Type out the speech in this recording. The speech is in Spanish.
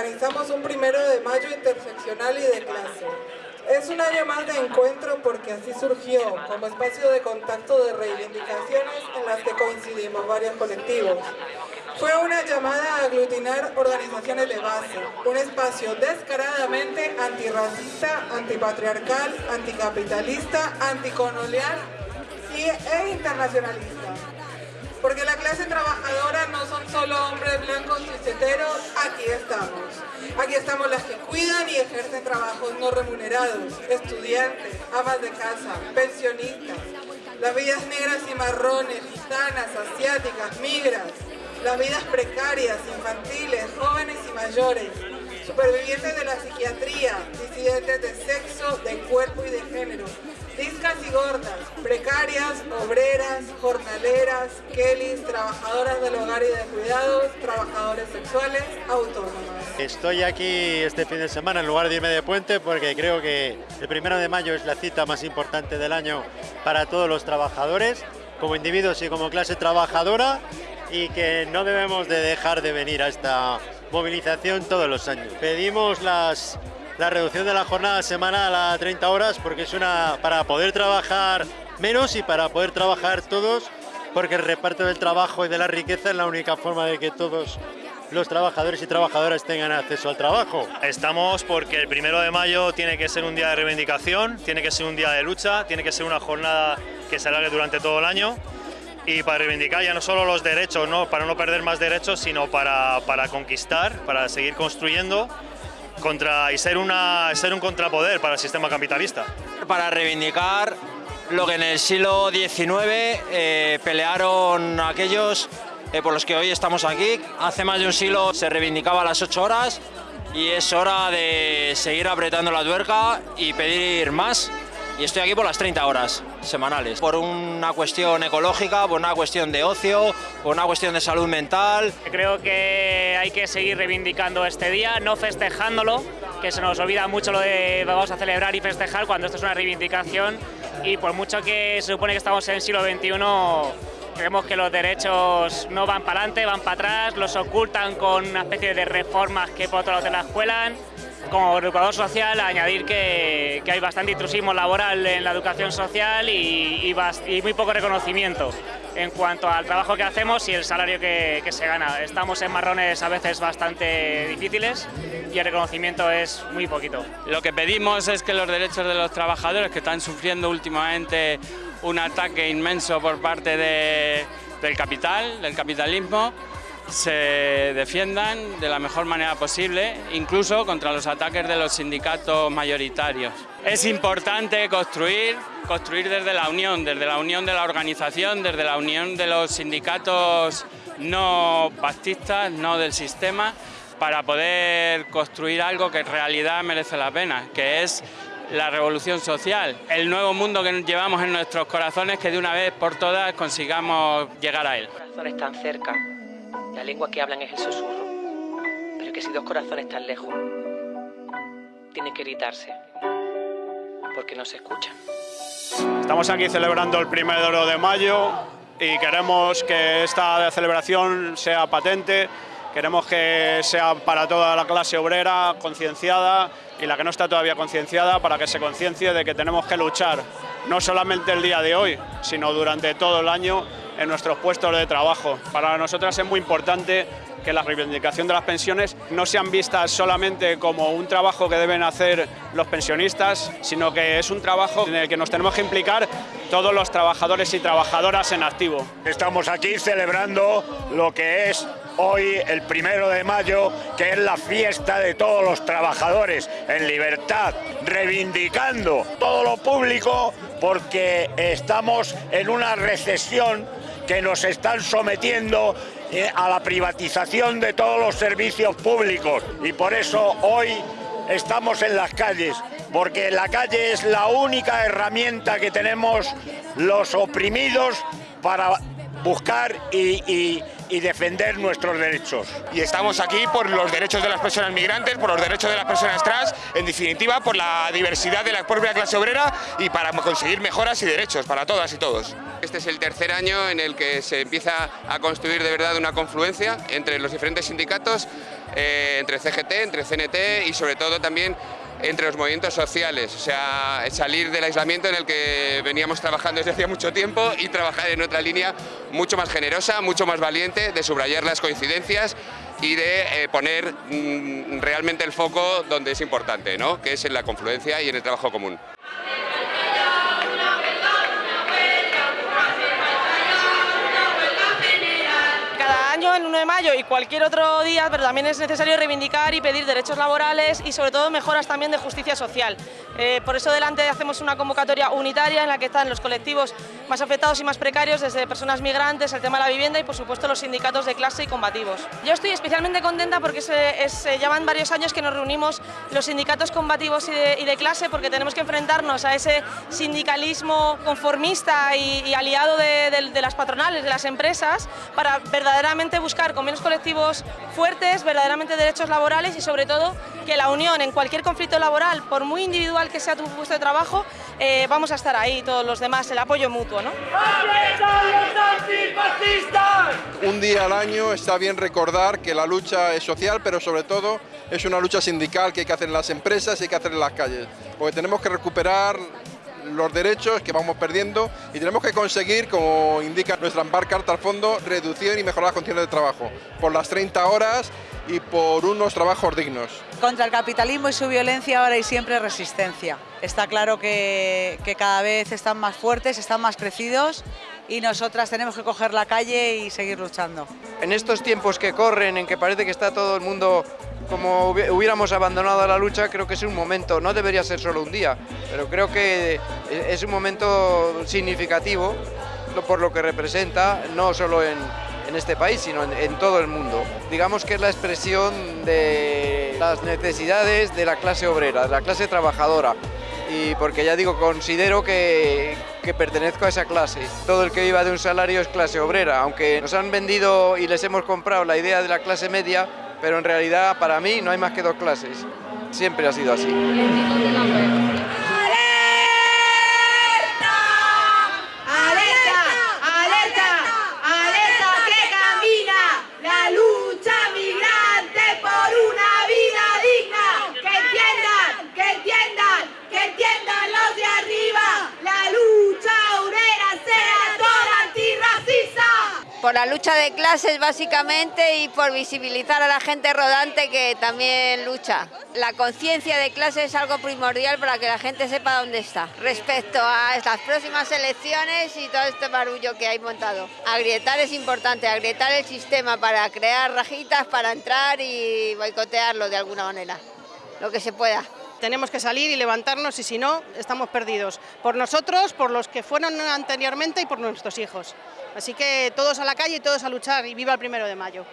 organizamos un primero de mayo interseccional y de clase. Es un año más de encuentro porque así surgió, como espacio de contacto de reivindicaciones en las que coincidimos varios colectivos. Fue una llamada a aglutinar organizaciones de base, un espacio descaradamente antirracista, antipatriarcal, anticapitalista, anticolonial e internacionalista. Porque la clase trabajadora no son solo hombres blancos y ceteros, aquí estamos. Aquí estamos las que cuidan y ejercen trabajos no remunerados, estudiantes, amas de casa, pensionistas, las vidas negras y marrones, gitanas, asiáticas, migras, las vidas precarias, infantiles, jóvenes y mayores, supervivientes de la psiquiatría, disidentes de sexo, de cuerpo y de género, discas y gordas, precarias, obreras, jornaleras, kellys, trabajadoras del hogar y de cuidados, trabajadores sexuales, autónomas. Estoy aquí este fin de semana en lugar de irme de puente porque creo que el primero de mayo es la cita más importante del año para todos los trabajadores, como individuos y como clase trabajadora y que no debemos de dejar de venir a esta movilización todos los años. Pedimos las, la reducción de la jornada semanal a 30 horas porque es una para poder trabajar menos y para poder trabajar todos porque el reparto del trabajo y de la riqueza es la única forma de que todos los trabajadores y trabajadoras tengan acceso al trabajo. Estamos porque el primero de mayo tiene que ser un día de reivindicación, tiene que ser un día de lucha, tiene que ser una jornada que se alargue durante todo el año y para reivindicar ya no solo los derechos, ¿no? para no perder más derechos, sino para, para conquistar, para seguir construyendo contra, y ser, una, ser un contrapoder para el sistema capitalista. Para reivindicar lo que en el siglo XIX eh, pelearon aquellos eh, por los que hoy estamos aquí. Hace más de un siglo se reivindicaba las 8 horas y es hora de seguir apretando la tuerca y pedir más y estoy aquí por las 30 horas semanales, por una cuestión ecológica, por una cuestión de ocio, por una cuestión de salud mental. Creo que hay que seguir reivindicando este día, no festejándolo, que se nos olvida mucho lo de vamos a celebrar y festejar cuando esto es una reivindicación. Y por mucho que se supone que estamos en el siglo XXI, creemos que los derechos no van para adelante, van para atrás, los ocultan con una especie de reformas que por otro lado te las cuelan como educador social, añadir que, hay bastante intrusismo laboral en la educación social y, muy poco reconocimiento en cuanto al trabajo que hacemos y el salario que, se gana. Estamos en marrones a veces bastante difíciles y el reconocimiento es muy poquito. Lo que pedimos es que los derechos de los trabajadores que están sufriendo últimamente un ataque inmenso por parte del capital, del capitalismo, se defiendan de la mejor manera posible, incluso contra los ataques de los sindicatos mayoritarios. Es importante construir, construir desde la unión, desde la unión de la organización, desde la unión de los sindicatos no pactistas, no del sistema, para poder construir algo que en realidad merece la pena, que es la revolución social, el nuevo mundo que llevamos en nuestros corazones que de una vez por todas consigamos llegar a él. corazones tan cerca la lengua que hablan es el susurro, pero que si dos corazones están lejos, tienen que gritarse, porque no se escuchan. Estamos aquí celebrando el primero de mayo y queremos que esta celebración sea patente, queremos que sea para toda la clase obrera concienciada y la que no está todavía concienciada para que se conciencie de que tenemos que luchar, no solamente el día de hoy, sino durante todo el año en nuestros puestos de trabajo. Para nosotras es muy importante que la reivindicación de las pensiones no sean vistas solamente como un trabajo que deben hacer los pensionistas, sino que es un trabajo en el que nos tenemos que implicar todos los trabajadores y trabajadoras en activo. Estamos aquí celebrando lo que es hoy el primero de mayo, que es la fiesta de todos los trabajadores en libertad, reivindicando todo lo público porque estamos en una recesión que nos están sometiendo eh, a la privatización de todos los servicios públicos y por eso hoy estamos en las calles, porque la calle es la única herramienta que tenemos los oprimidos para buscar y, defender nuestros derechos. Y estamos aquí por los derechos de las personas migrantes, por los derechos de las personas trans, en definitiva por la diversidad de la propia clase obrera y para conseguir mejoras y derechos para todas y todos. Este es el tercer año en el que se empieza a construir de verdad una confluencia entre los diferentes sindicatos, eh, entre CGT, entre CNT y sobre todo también entre los movimientos sociales, o sea, salir del aislamiento en el que veníamos trabajando desde hacía mucho tiempo y trabajar en otra línea mucho más generosa, mucho más valiente, de subrayar las coincidencias y de eh, poner mm, realmente el foco donde es importante, ¿no? que es en la confluencia y en el trabajo común. El 1 de mayo y cualquier otro día, pero también es necesario reivindicar y pedir derechos laborales y sobre todo mejoras también de justicia social. Eh, por eso delante hacemos una convocatoria unitaria en la que están los colectivos más afectados y más precarios, desde personas migrantes, el tema de la vivienda y por supuesto los sindicatos de clase y combativos. Yo estoy especialmente contenta porque se, se llevan varios años que nos reunimos los sindicatos combativos y de, clase porque tenemos que enfrentarnos a ese sindicalismo conformista y, aliado de, de las patronales, de las empresas, para verdaderamente buscar convenios colectivos fuertes, verdaderamente derechos laborales y sobre todo que la unión en cualquier conflicto laboral, por muy individual que sea tu puesto de trabajo, eh, vamos a estar ahí todos los demás, el apoyo mutuo. ¿no? Un día al año está bien recordar que la lucha es social, pero sobre todo es una lucha sindical que hay que hacer en las empresas y hay que hacer en las calles, porque tenemos que recuperar los derechos que vamos perdiendo y tenemos que conseguir, como indica nuestra Ampar Carta al Fondo, reducir y mejorar las condiciones de trabajo por las 30 horas y por unos trabajos dignos. Contra el capitalismo y su violencia ahora y siempre resistencia. Está claro que, que cada vez están más fuertes, están más crecidos y nosotras tenemos que coger la calle y seguir luchando. En estos tiempos que corren, en que parece que está todo el mundo como hubiéramos abandonado la lucha, creo que es un momento, no debería ser solo un día, pero creo que es un momento significativo por lo que representa, no solo en, este país, sino en, todo el mundo. Digamos que es la expresión de las necesidades de la clase obrera, de la clase trabajadora. Y porque ya digo, considero que, que pertenezco a esa clase. Todo el que viva de un salario es clase obrera, aunque nos han vendido y les hemos comprado la idea de la clase media, pero en realidad para mí no hay más que dos clases. Siempre ha sido así. Por la lucha de clases básicamente y por visibilizar a la gente rodante que también lucha. La conciencia de clase es algo primordial para que la gente sepa dónde está respecto a estas próximas elecciones y todo este barullo que hay montado. Agrietar es importante, agrietar el sistema para crear rajitas, para entrar y boicotearlo de alguna manera, lo que se pueda tenemos que salir y levantarnos y si no, estamos perdidos. Por nosotros, por los que fueron anteriormente y por nuestros hijos. Así que todos a la calle y todos a luchar y viva el primero de mayo.